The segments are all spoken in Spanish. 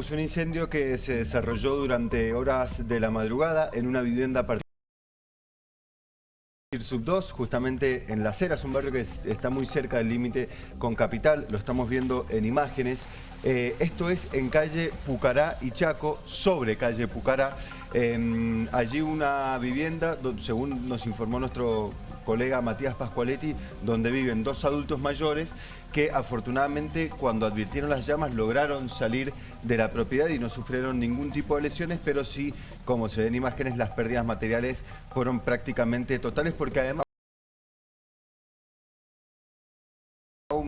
Es un incendio que se desarrolló durante horas de la madrugada en una vivienda particular. Sub 2, justamente en Las Heras, un barrio que está muy cerca del límite con Capital, lo estamos viendo en imágenes. Eh, esto es en calle Pucará y Chaco, sobre calle Pucará. allí una vivienda, según nos informó nuestro colega Matías Pascualetti, donde viven dos adultos mayores que afortunadamente cuando advirtieron las llamas lograron salir de la propiedad y no sufrieron ningún tipo de lesiones, pero sí, como se ven imágenes, las pérdidas materiales fueron prácticamente totales porque además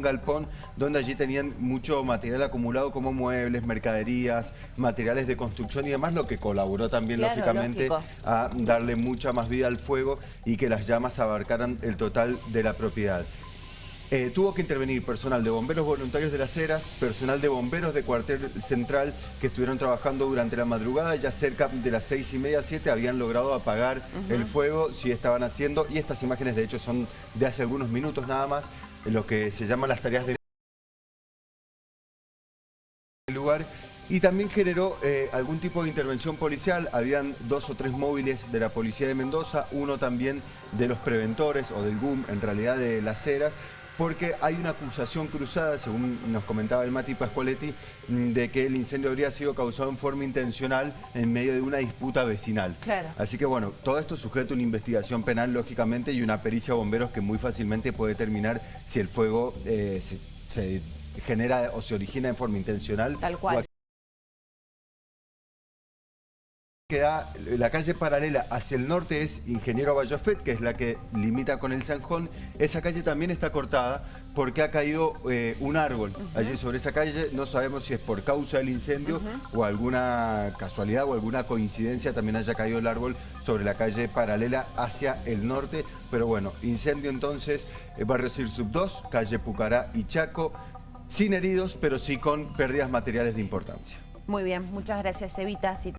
un galpón donde allí tenían mucho material acumulado como muebles, mercaderías, materiales de construcción y demás, lo que colaboró también lógicamente a darle mucha más vida al fuego y que las llamas abarcaran el total de la propiedad. Eh, tuvo que intervenir personal de bomberos voluntarios de las Heras, personal de bomberos de cuartel central que estuvieron trabajando durante la madrugada, ya cerca de las seis y media, siete, habían logrado apagar el fuego, si estaban haciendo, y estas imágenes de hecho son de hace algunos minutos nada más, lo que se llaman las tareas de lugar y también generó eh, algún tipo de intervención policial. Habían dos o tres móviles de la policía de Mendoza, uno también de los preventores o del GUM, en realidad de las ceras, porque hay una acusación cruzada, según nos comentaba el Mati Pascualetti, mm, de que el incendio habría sido causado en forma intencional en medio de una disputa vecinal. Claro. Así que bueno, todo esto sujeta a una investigación penal, lógicamente, y una pericia de bomberos que muy fácilmente puede determinar si el fuego eh, se, genera o se origina en forma intencional. Tal cual. Queda la calle paralela hacia el norte es Ingeniero Bayofet, que es la que limita con el Sanjón. Esa calle también está cortada porque ha caído eh, un árbol allí sobre esa calle. No sabemos si es por causa del incendio o alguna casualidad o alguna coincidencia también haya caído el árbol sobre la calle paralela hacia el norte. Pero bueno, incendio entonces, eh, Barrio Sir Sub 2, calle Pucará y Chaco, sin heridos, pero sí con pérdidas materiales de importancia. Muy bien, muchas gracias Evita.